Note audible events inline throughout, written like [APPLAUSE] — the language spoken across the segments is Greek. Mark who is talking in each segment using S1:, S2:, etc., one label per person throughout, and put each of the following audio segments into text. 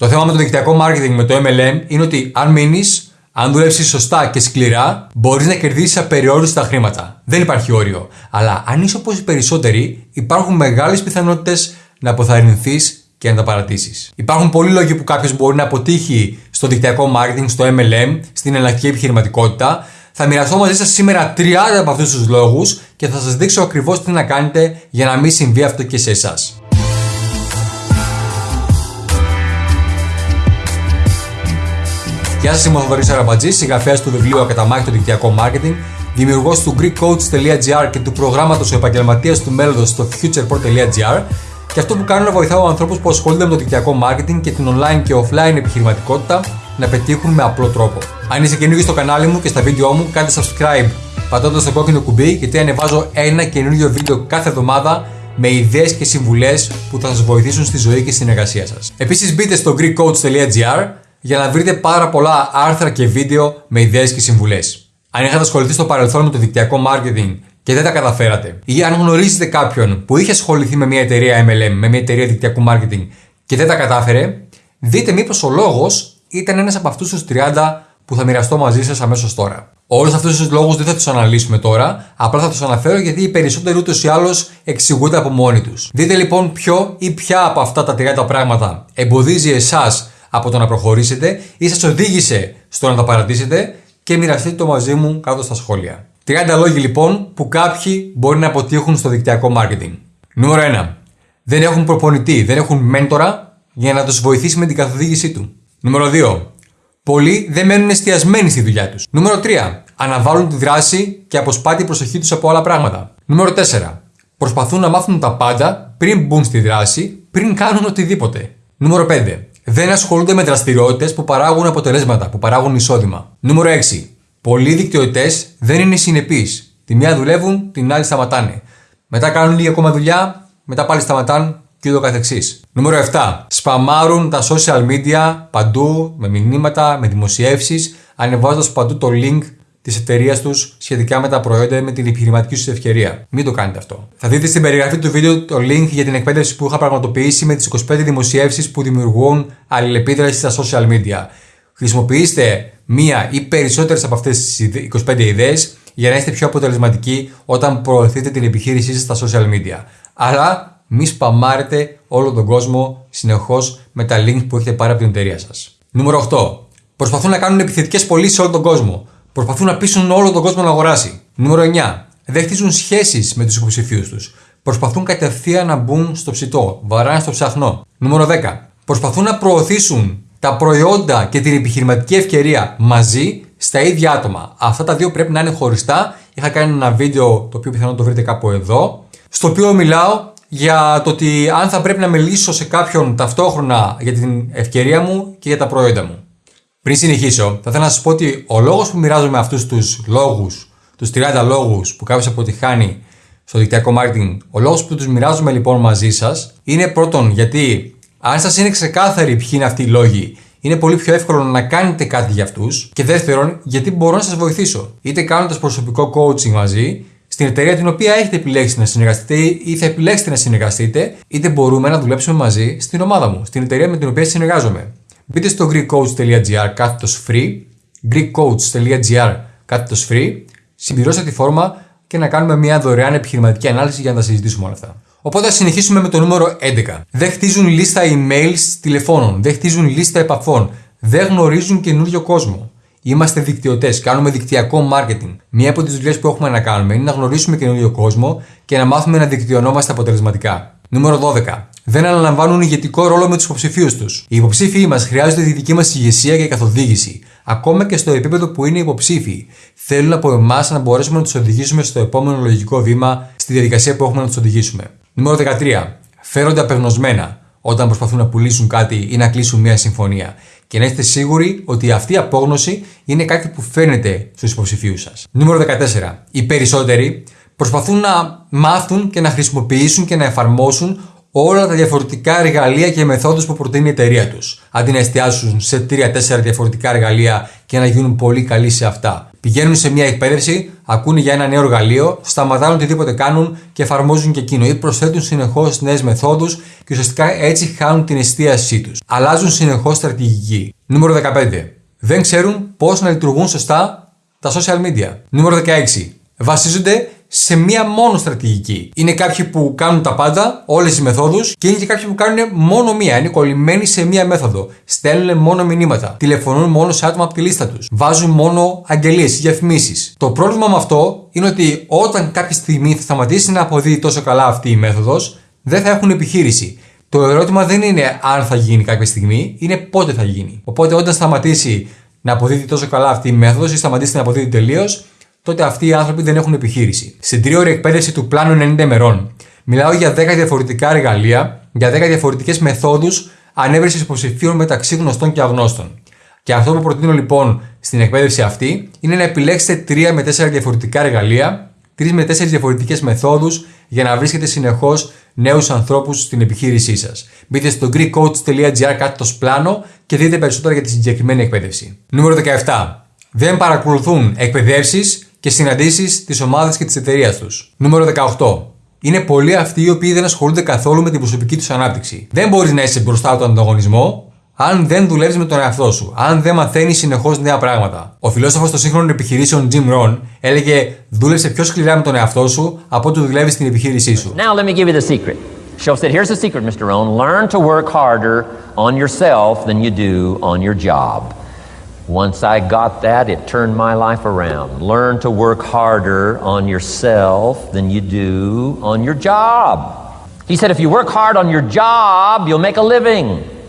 S1: Το θέμα με το δικτυακό marketing με το MLM είναι ότι αν μείνεις, αν δουλέψεις σωστά και σκληρά, μπορείς να κερδίσεις απεριόριστα χρήματα. Δεν υπάρχει όριο. Αλλά αν είσαι όπως οι περισσότεροι, υπάρχουν μεγάλες πιθανότητες να αποθαρρυνθείς και να τα παρατήσεις. Υπάρχουν πολλοί λόγοι που κάποιος μπορεί να αποτύχει στο δικτυακό marketing, στο MLM, στην εναλλακτική επιχειρηματικότητα. Θα μοιραστώ μαζί σας σήμερα 30 από αυτούς τους λόγους και θα σας δείξω ακριβώς τι να κάνετε για να μην συμβεί αυτό και σε εσάς. Γεια σας, είμαι ο Θοδωρής Αραμπατζή, συγγραφέας του βιβλίου Ακαταμάχητο Δικτυακό Marketing, δημιουργός του GreekCoach.gr και του προγράμματος Ο Επαγγελματίας του Μέλλοντος στο futureport.gr και αυτό που κάνω είναι να βοηθάω ανθρώπους που ασχολούνται με το δικτυακό marketing και την online και offline επιχειρηματικότητα να πετύχουν με απλό τρόπο. Αν είσαι καινούργιος στο κανάλι μου και στα βίντεο μου, κάντε subscribe πατώντας το κόκκινο κουμπί γιατί ανεβάζω ένα καινούργιο βίντεο κάθε εβδομάδα με ιδέες και συμβουλές που θα σας βοηθήσουν στη ζωή και στην εργασία σας. Επίσης, μπείτε στο GreekCoach.gr για να βρείτε πάρα πολλά άρθρα και βίντεο με ιδέες και συμβουλές. Αν είχατε ασχοληθεί στο παρελθόν με το δικτυακό marketing και δεν τα καταφέρατε, ή αν γνωρίζετε κάποιον που είχε ασχοληθεί με μια εταιρεία MLM, με μια εταιρεία δικτυακού marketing και δεν τα κατάφερε, δείτε μήπως ο λόγος ήταν ένας από αυτούς τους 30 που θα μοιραστώ μαζί σας αμέσως τώρα. Όλους αυτούς τους λόγους δεν θα τους αναλύσουμε τώρα, απλά θα τους αναφέρω γιατί οι περισσότεροι ούτως ή άλλως εξηγούνται από μόνοι τους. Δείτε λοιπόν ποιο ή ποια από αυτά τα 30 πράγματα εμποδίζει εσάς από το να προχωρήσετε ή σας οδήγησε στο να τα παρατήσετε και μοιραστείτε το μαζί μου κάτω στα σχόλια. 30 λόγοι λοιπόν που κάποιοι μπορεί να αποτύχουν στο δικτυακό marketing. Νούμερο 1. Δεν έχουν προπονητή, δεν έχουν μέντορα για να τους βοηθήσει με την καθοδήγησή του. Νούμερο 2. Πολλοί δεν μένουν εστιασμένοι στη δουλειά τους. Νούμερο 3. Αναβάλουν τη δράση και αποσπά την προσοχή τους από άλλα πράγματα. Νούμερο 4. Προσπαθούν να μάθουν τα πάντα πριν μπουν στη δράση, πριν κάνουν οτιδήποτε. Νούμερο 5 δεν ασχολούνται με δραστηριότητες που παράγουν αποτελέσματα, που παράγουν εισόδημα. Νούμερο 6. Πολλοί δικτυωτές δεν είναι συνεπείς. Τη μία δουλεύουν, την άλλη σταματάνε. Μετά κάνουν λίγη ακόμα δουλειά, μετά πάλι σταματάνε και ούτω καθεξής. Νούμερο 7. Σπαμάρουν τα social media παντού με μηνύματα, με δημοσιεύσεις, ανεβάζοντας παντού το link της εταιρείας τους σχετικά με τα προϊόντα ή με την επιχειρηματική τους ευκαιρία. Μην το κάνετε αυτό. Θα δείτε στην περιγραφή του βίντεο το link για την εκπαίδευση που είχα πραγματοποιήσει με τις 25 δημοσιεύσεις που δημιουργούν αλληλεπίδραση στα social media. Χρησιμοποιήστε μία ή περισσότερες από αυτές τις 25 ιδέες για να είστε πιο αποτελεσματικοί όταν προωθείτε την επιχείρησή σας στα social media. Αλλά μη σπαμάρετε όλο τον κόσμο συνεχώς με τα links που έχετε πάρει από την εταιρεία σας. Νούμερο 8. Προσπαθούν να κάνουν επιθετικές πωλήσεις σε όλο τον κόσμο. Προσπαθούν να πείσουν όλο τον κόσμο να αγοράσει. Νούμερο 9. Δεν χτίζουν σχέσεις με τους υποψηφίους τους. Προσπαθούν κατευθείαν να μπουν στο ψητό. Βαράνε στο ψαχνό. Νούμερο 10. Προσπαθούν να προωθήσουν τα προϊόντα και την επιχειρηματική ευκαιρία μαζί στα ίδια άτομα. Αυτά τα δύο πρέπει να είναι χωριστά. Είχα κάνει ένα βίντεο το οποίο πιθανόν το βρείτε κάπου εδώ. Στο οποίο μιλάω για το ότι αν θα πρέπει να μιλήσω σε κάποιον ταυτόχρονα για την ευκαιρία μου και για τα προϊόντα μου. Πριν συνεχίσω, θα ήθελα να σας πω ότι ο λόγος που μοιράζομαι αυτούς τους λόγους, τους 30 λόγους που κάποιος αποτυχάνει στο δικτυακό marketing, ο λόγος που τους μοιράζομαι λοιπόν μαζί σας είναι πρώτον γιατί αν σας είναι ξεκάθαροι ποιοι είναι αυτοί οι λόγοι, είναι πολύ πιο εύκολο να κάνετε κάτι για αυτούς. Και δεύτερον, γιατί μπορώ να σας βοηθήσω. Είτε κάνοντας προσωπικό coaching μαζί, στην εταιρεία την οποία έχετε επιλέξει να συνεργαστείτε ή θα επιλέξετε να συνεργαστείτε, είτε μπορούμε να δουλέψουμε μαζί στην ομάδα μου, στην εταιρεία με την οποία συνεργάζομαι. Μπείτε στο greekcoach.gr κάθετος free, greekcoach.gr κάθετος free, συμπληρώστε τη φόρμα και να κάνουμε μια δωρεάν επιχειρηματική ανάλυση για να τα συζητήσουμε όλα αυτά. Οπότε θα συνεχίσουμε με το νούμερο 11. Δεν χτίζουν λίστα emails τηλεφώνων, δεν χτίζουν λίστα επαφών, δεν γνωρίζουν καινούριο κόσμο. Είμαστε δικτυωτές, κάνουμε δικτυακό marketing. Μία από τις δουλειές που έχουμε να κάνουμε είναι να γνωρίσουμε καινούριο κόσμο και να μάθουμε να δικτυωνόμαστε αποτελεσματικά. Νούμερο 12. Δεν αναλαμβάνουν ηγετικό ρόλο με τους υποψηφίους τους. Οι υποψήφοι μας χρειάζονται τη δική μας ηγεσία και καθοδήγηση. Ακόμα και στο επίπεδο που είναι υποψήφοι. Θέλουν από εμάς να μπορέσουμε να τους οδηγήσουμε στο επόμενο λογικό βήμα στη διαδικασία που έχουμε να τους οδηγήσουμε. Νούμερο 13. Φέρονται απεγνωσμένα όταν προσπαθούν να πουλήσουν κάτι ή να κλείσουν μια συμφωνία. Και να είστε σίγουροι ότι αυτή η απόγνωση είναι κάτι που φαίνεται στους υποψηφίους σας. Νούμερο 14. Οι περισσότεροι προσπαθούν να μάθουν και να χρησιμοποιήσουν και να εφαρμόσουν όλα τα διαφορετικά εργαλεία και μεθόδους που προτείνει η εταιρεία τους, αντί να εστιάσουν σε 3-4 διαφορετικά εργαλεία και να γίνουν πολύ καλοί σε αυτά. Πηγαίνουν σε μια εκπαίδευση, ακούνε για ένα νέο εργαλείο, σταματάνε οτιδήποτε κάνουν και εφαρμόζουν και εκείνο ή προσθέτουν συνεχώς νέες μεθόδους και ουσιαστικά έτσι χάνουν την εστίασή τους. Αλλάζουν συνεχώς στρατηγική. Νούμερο 15. Δεν ξέρουν πώς να λειτουργούν σωστά τα social media. Νούμερο 16. Βασίζονται σε μία μόνο στρατηγική. Είναι κάποιοι που κάνουν τα πάντα, όλες τι μεθόδους, και είναι και κάποιοι που κάνουν μόνο μία. Είναι κολλημένοι σε μία μέθοδο. Στέλνουν μόνο μηνύματα. Τηλεφωνούν μόνο σε άτομα από τη λίστα τους. Βάζουν μόνο αγγελίες ή διαφημίσεις. Το πρόβλημα με αυτό είναι ότι όταν κάποια στιγμή θα σταματήσει να αποδίδει τόσο καλά αυτή η μέθοδος, δεν θα έχουν επιχείρηση. Το ερώτημα δεν είναι αν θα γίνει κάποια στιγμή, είναι πότε θα γίνει. Οπότε όταν σταματήσει να αποδίδει τόσο καλά αυτή η μέθοδος ή σταματήσει να αποδίδει τελείως, τότε αυτοί οι άνθρωποι δεν έχουν επιχείρηση. Στην τρίωρη εκπαίδευση του πλάνου 90 ημερών, μιλάω για 10 διαφορετικά εργαλεία, για 10 διαφορετικές μεθόδους ανέβρεσης υποψηφίων μεταξύ γνωστών και αγνώστων. Και αυτό που προτείνω λοιπόν στην εκπαίδευση αυτή είναι να επιλέξετε 3 με 4 διαφορετικά εργαλεία, 3 με 4 διαφορετικές μεθόδους για να βρίσκετε συνεχώς νέους ανθρώπους στην επιχείρησή σας. Μπείτε στο greekcoach.gr κάτω στο πλάνο και δείτε περισσότερα για τη συγκεκριμένη εκπαίδευση. Νούμερο 17. Δεν παρακολουθούν εκπαιδεύσεις και συναντήσεις της ομάδας και της εταιρείας τους. Νούμερο 18. Είναι πολλοί αυτοί οι οποίοι δεν ασχολούνται καθόλου με την προσωπική τους ανάπτυξη. Δεν μπορείς να είσαι μπροστά από τον ανταγωνισμό αν δεν δουλεύεις με τον εαυτό σου, αν δεν μαθαίνεις συνεχώς νέα πράγματα. Ο φιλόσοφος των σύγχρονων επιχειρήσεων Jim Rohn έλεγε: Δούλεψε πιο σκληρά με τον εαυτό σου από ότι δουλεύεις στην επιχείρησή σου.
S2: Now let me give you the secret. She'll said, here's the secret, Mr. Rohn. Learn to work harder on yourself than you do on your job. Once I got that, it turned my life around. Learn to work harder on yourself than you do on your job. He said, if you work hard on your job, you'll make a living.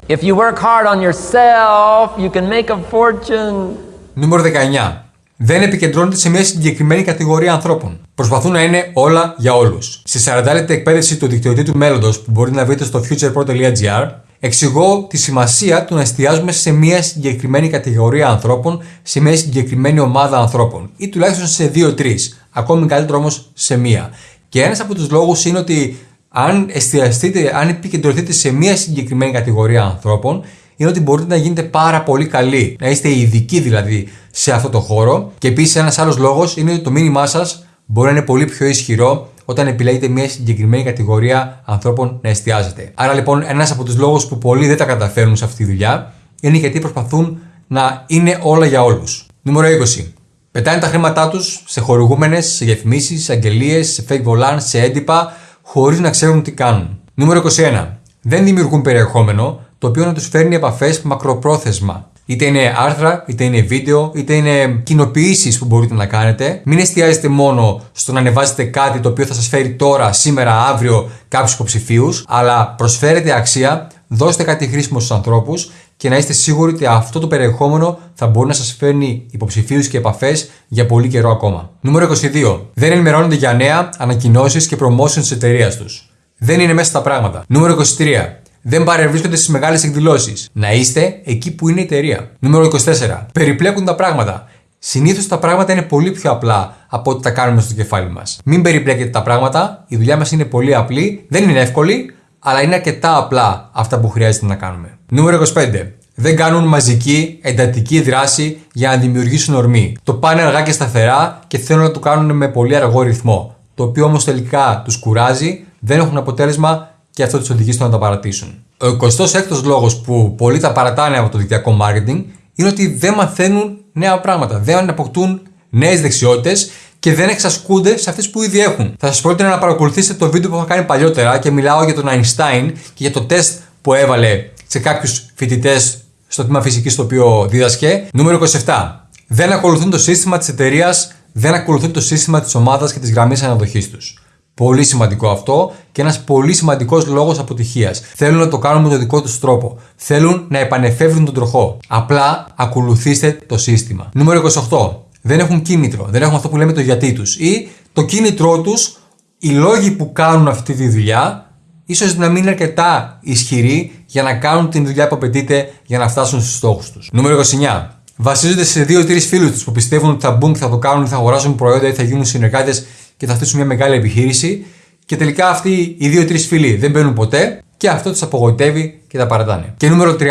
S2: If you work hard on yourself, you can make a fortune.
S1: Νούμερο 19. Δεν επικεντρώνονται σε μια συγκεκριμένη κατηγορία ανθρώπων. Προσπαθούν να είναι όλα για όλου. Στη 40 λεπτή εκπαίδευση του δικτυωτή του μέλλοντο που μπορείτε να βρείτε στο futurepro.gr, εξηγώ τη σημασία του να εστιάζουμε σε μια συγκεκριμένη κατηγορία ανθρώπων, σε μια συγκεκριμένη ομάδα ανθρώπων ή τουλάχιστον σε 2-3. Ακόμη καλύτερο όμως σε μία. Και ένας από τους λόγους είναι ότι αν εστιαστείτε, αν επικεντρωθείτε σε μια συγκεκριμένη κατηγορία ανθρώπων, είναι ότι μπορείτε να γίνετε πάρα πολύ καλοί. Να είστε ειδικοί δηλαδή σε αυτό το χώρο. Και επίσης ένας άλλος λόγος είναι ότι το μήνυμά σας μπορεί να είναι πολύ πιο ισχυρό όταν επιλέγετε μια συγκεκριμένη κατηγορία ανθρώπων να εστιάζετε. Άρα λοιπόν, ένας από τους λόγους που πολλοί δεν τα καταφέρνουν σε αυτή τη δουλειά είναι γιατί προσπαθούν να είναι όλα για όλους. Νούμερο 20. Πετάνε τα χρήματά τους σε χορηγούμενες, σε διαφημίσεις, σε αγγελίες, σε fake volants, σε έντυπα, χωρίς να ξέρουν τι κάνουν. Νούμερο 21. Δεν δημιουργούν περιεχόμενο το οποίο να τους φέρνει επαφές μακροπρόθεσμα. Είτε είναι άρθρα, είτε είναι βίντεο, είτε είναι κοινοποιήσεις που μπορείτε να κάνετε. Μην εστιάζετε μόνο στο να ανεβάσετε κάτι το οποίο θα σας φέρει τώρα, σήμερα, αύριο κάποιους υποψηφίους, αλλά προσφέρετε αξία, δώστε κάτι χρήσιμο στους ανθρώπους και να είστε σίγουροι ότι αυτό το περιεχόμενο θα μπορεί να σας φέρνει υποψηφίους και επαφές για πολύ καιρό ακόμα. Νούμερο 22. Δεν ενημερώνονται για νέα, ανακοινώσεις και promotion της εταιρείας τους. Δεν είναι μέσα στα πράγματα. Νούμερο 23. Δεν παρευρίσκονται στις μεγάλες εκδηλώσεις. Να είστε εκεί που είναι η εταιρεία. Νούμερο 24. Περιπλέκουν τα πράγματα. Συνήθως τα πράγματα είναι πολύ πιο απλά από ό,τι τα κάνουμε στο κεφάλι μας. Μην περιπλέκετε τα πράγματα. Η δουλειά μας είναι πολύ απλή. Δεν είναι εύκολη, αλλά είναι αρκετά απλά αυτά που χρειάζεται να κάνουμε. Νούμερο 25. Δεν κάνουν μαζική, εντατική δράση για να δημιουργήσουν ορμή. Το πάνε αργά και σταθερά και θέλουν να το κάνουν με πολύ αργό ρυθμό. Το οποίο όμως τελικά τους κουράζει, δεν έχουν αποτέλεσμα και αυτό τους οδηγεί στο να τα παρατήσουν. Ο 26ο λόγος που πολλοί τα παρατάνε από το δικτυακό marketing είναι ότι δεν μαθαίνουν νέα πράγματα, δεν αποκτούν νέες δεξιότητες και δεν εξασκούνται σε αυτές που ήδη έχουν. Θα σας πρότεινα να παρακολουθήσετε το βίντεο που είχα κάνει παλιότερα και μιλάω για τον Einstein και για το τεστ που έβαλε σε κάποιους φοιτητές στο τμήμα φυσικής το οποίο δίδασκε. Νούμερο 27. Δεν ακολουθούν το σύστημα της εταιρείας, δεν ακολουθούν το σύστημα της ομάδας και της γραμμής αναδοχής τους. Πολύ σημαντικό αυτό και ένας πολύ σημαντικός λόγος αποτυχίας. Θέλουν να το κάνουν με τον δικό τους τρόπο. Θέλουν να επανεφεύρουν τον τροχό. Απλά ακολουθήστε το σύστημα. Νούμερο 28. Δεν έχουν κίνητρο. Δεν έχουν αυτό που λέμε το γιατί τους. Ή το κίνητρό τους, οι λόγοι που κάνουν αυτή τη δουλειά, ίσως να μην είναι αρκετά ισχυροί για να κάνουν την δουλειά που απαιτείται για να φτάσουν στους στόχους τους. Νούμερο 29. Βασίζονται σε δύο-τρει φίλους τους που πιστεύουν ότι θα μπουν και θα το κάνουν, θα αγοράσουν προϊόντα ή θα γίνουν συνεργάτες και θα χτίσουν μια μεγάλη επιχείρηση. Και τελικά αυτοί οι δύο-τρει φίλοι δεν μπαίνουν ποτέ και αυτό τους απογοητεύει και τα παρατάνε. Και νούμερο 30,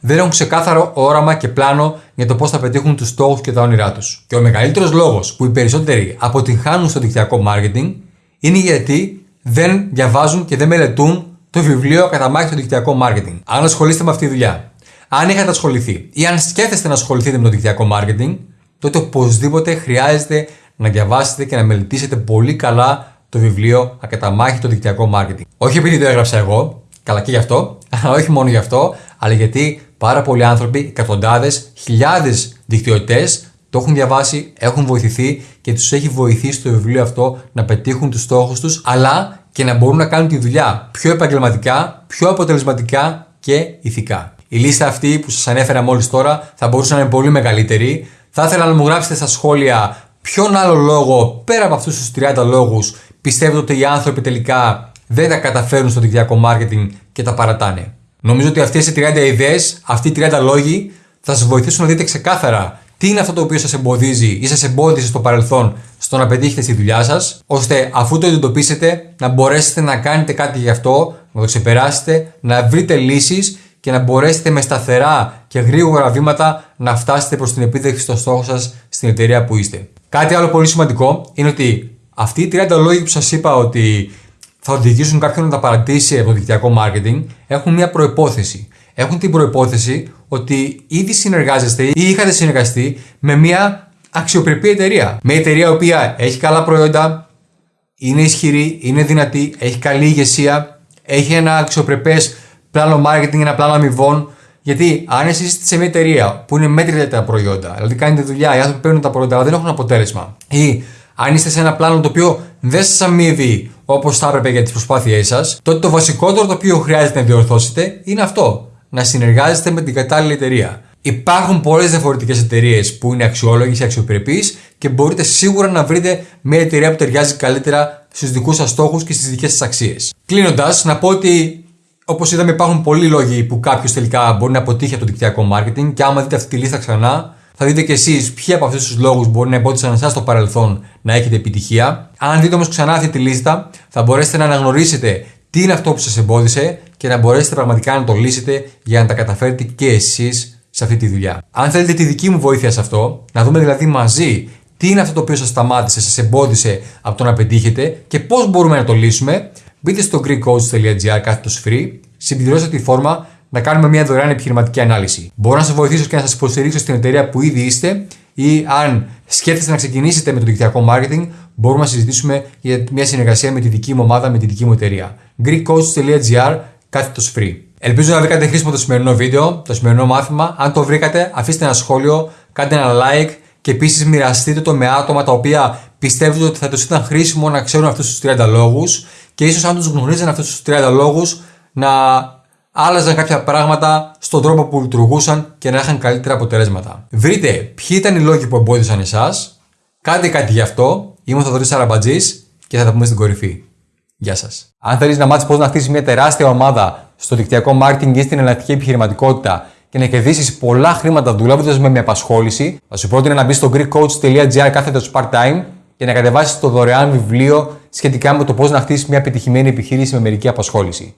S1: δεν έχουν ξεκάθαρο όραμα και πλάνο για το πώς θα πετύχουν τους στόχους και τα όνειρά τους. Και ο μεγαλύτερος λόγος που οι περισσότεροι αποτυγχάνουν στο δικτυακό marketing είναι γιατί δεν διαβάζουν και δεν μελετούν το βιβλίο Καταμάχη στο δικτυακό marketing. Αν ασχολείστε με αυτή τη δουλειά, αν είχατε ασχοληθεί ή αν σκέφτεστε να ασχοληθείτε με το δικτυακό marketing, τότε οπωσδήποτε χρειάζεται να διαβάσετε και να μελετήσετε πολύ καλά το βιβλίο Ακαταμάχη το δικτυακό marketing. Όχι επειδή το έγραψα εγώ, καλά και γι' αυτό, αλλά [LAUGHS] όχι μόνο γι' αυτό, αλλά γιατί πάρα πολλοί άνθρωποι, εκατοντάδες, χιλιάδες δικτυωτές το έχουν διαβάσει, έχουν βοηθηθεί και τους έχει βοηθήσει το βιβλίο αυτό να πετύχουν τους στόχους τους, αλλά και να μπορούν να κάνουν τη δουλειά πιο επαγγελματικά, πιο αποτελεσματικά και ηθικά. Η λίστα αυτή που σας ανέφερα μόλις τώρα θα μπορούσε να είναι πολύ μεγαλύτερη. Θα ήθελα να μου γράψετε στα σχόλια ποιον άλλο λόγο, πέρα από αυτούς τους 30 λόγους, πιστεύετε ότι οι άνθρωποι τελικά δεν τα καταφέρουν στο δικτυακό marketing και τα παρατάνε; Νομίζω ότι αυτές οι 30 ιδέες, αυτοί οι 30 λόγοι θα σας βοηθήσουν να δείτε ξεκάθαρα τι είναι αυτό το οποίο σας εμποδίζει ή σας εμπόδισε στο παρελθόν στο να πετύχετε στη δουλειά σας, ώστε αφού το identified να μπορέσετε να κάνετε κάτι γι' αυτό, να το ξεπεράσετε, να βρείτε λύσεις και να μπορέσετε με σταθερά και γρήγορα βήματα να φτάσετε προς την επίδεξη των στόχων σας στην εταιρεία που είστε. Κάτι άλλο πολύ σημαντικό είναι ότι αυτοί οι 30 λόγοι που σας είπα ότι θα οδηγήσουν κάποιον να τα παρατήσει από το δικτυακό marketing έχουν μια προπόθεση. Έχουν την προπόθεση ότι ήδη συνεργάζεστε ή είχατε συνεργαστεί με μια αξιοπρεπή εταιρεία. Μια εταιρεία η οποία έχει καλά προϊόντα, είναι ισχυρή, είναι δυνατή, έχει καλή ηγεσία, έχει ένα αξιοπρεπές πλάνο marketing, ένα πλάνο αμοιβών. Γιατί αν εσεί είστε σε μια εταιρεία που είναι μέτρια τα προϊόντα, δηλαδή κάνετε δουλειά, οι άνθρωποι παίρνουν τα προϊόντα, αλλά δεν έχουν αποτέλεσμα, ή αν είστε σε ένα πλάνο το οποίο δεν σας αμείβει όπως θα έπρεπε για τις προσπάθειές σας, τότε το βασικότερο το οποίο χρειάζεται να διορθώσετε είναι αυτό. Να συνεργάζεστε με την κατάλληλη εταιρεία. Υπάρχουν πολλές διαφορετικές εταιρείες που είναι αξιόλογες και αξιοπρεπείς και μπορείτε σίγουρα να βρείτε μια εταιρεία που ταιριάζει καλύτερα στους δικούς σας στόχους και στις δικές σας αξίες. Κλείνοντας, να πω ότι Όπως είδαμε, υπάρχουν πολλοί λόγοι που κάποιος τελικά μπορεί να αποτύχει από το δικτυακό marketing και άμα δείτε αυτή τη λίστα ξανά, θα δείτε κι εσείς ποιοι από αυτούς τους λόγους μπορεί να εμπόδισαν εσάς στο παρελθόν να έχετε επιτυχία. Αν δείτε όμως ξανά αυτή τη λίστα, θα μπορέσετε να αναγνωρίσετε τι είναι αυτό που σας εμπόδισε και να μπορέσετε πραγματικά να το λύσετε για να τα καταφέρετε και εσείς σε αυτή τη δουλειά. Αν θέλετε τη δική μου βοήθεια σε αυτό, να δούμε δηλαδή μαζί τι είναι αυτό το οποίο σας σταμάτησε, σας εμπόδισε από το να πετύχετε και πώς μπορούμε να το λύσουμε, μπείτε στο greekcoach.gr κάθετος free, συμπληρώστε τη φόρμα να κάνουμε μια δωρεάν επιχειρηματική ανάλυση. Μπορώ να σας βοηθήσω και να σας υποστηρίξω στην εταιρεία που ήδη είστε ή αν σκέφτεστε να ξεκινήσετε με το δικτυακό marketing, μπορούμε να συζητήσουμε για μια συνεργασία με τη δική μου ομάδα, με τη δική μου εταιρεία. greekcoach.gr κάθετος free. Ελπίζω να βρήκατε χρήσιμο το σημερινό βίντεο, το σημερινό μάθημα. Αν το βρήκατε, αφήστε ένα σχόλιο, κάντε ένα like και επίσης μοιραστείτε το με άτομα τα οποία πιστεύετε ότι θα τους ήταν χρήσιμο να ξέρουν αυτούς τους 30 λόγους και ίσως αν τους γνωρίζαν αυτούς τους 30 λόγους να άλλαζαν κάποια πράγματα στον τρόπο που λειτουργούσαν και να είχαν καλύτερα αποτελέσματα. Βρείτε ποιοι ήταν οι λόγοι που εμπόδισαν εσάς, κάντε κάτι γι' αυτό. Είμαι ο Θοδωρής Αραμπατζή και θα τα πούμε στην κορυφή. Γεια σας. Αν θέλεις να μάθεις πώς να χτίσεις μια τεράστια ομάδα στο δικτυακό marketing ή στην εναλλακτική επιχειρηματικότητα και να κερδίσεις πολλά χρήματα δουλεύοντας με μια απασχόληση, θα σου πρότεινα να μπεις στο greekcoach.gr κάθετος part-time και να κατεβάσεις το δωρεάν βιβλίο σχετικά με το πώς να χτίσεις μια επιτυχημένη επιχείρηση με μερική απασχόληση.